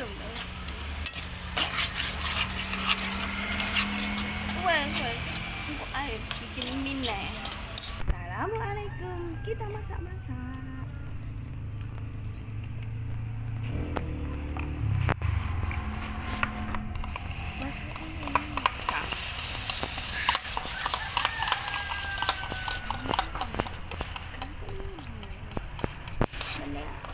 冷的。喂喂，你过来，你给你面来。Assalamualaikum, kita masak-masak. Yeah.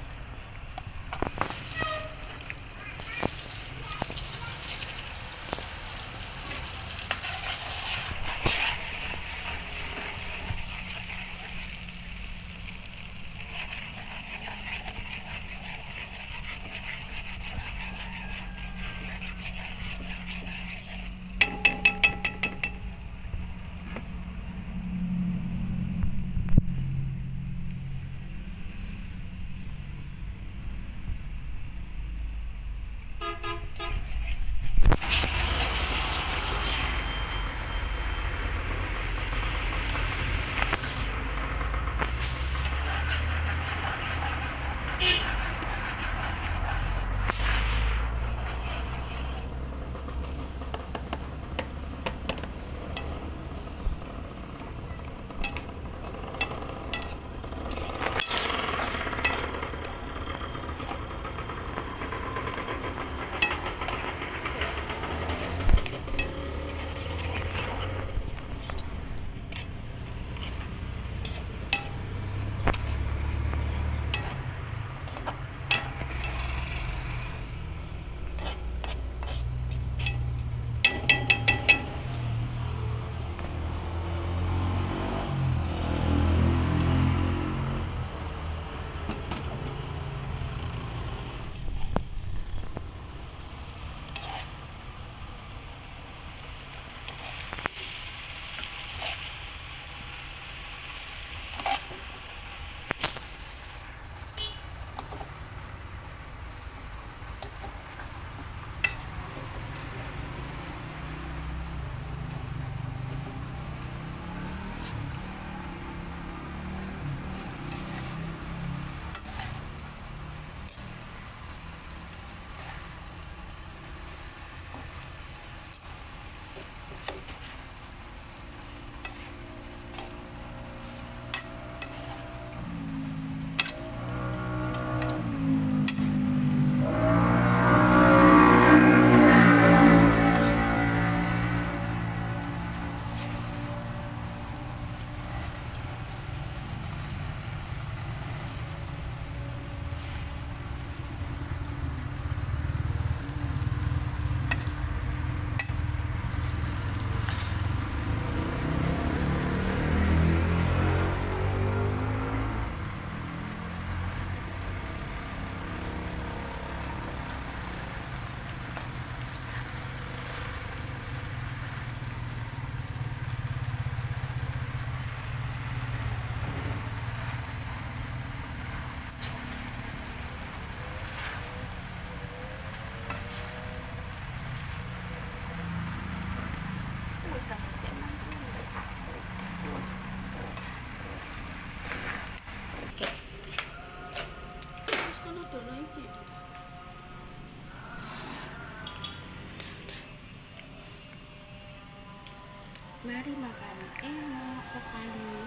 mari makan enak sekali.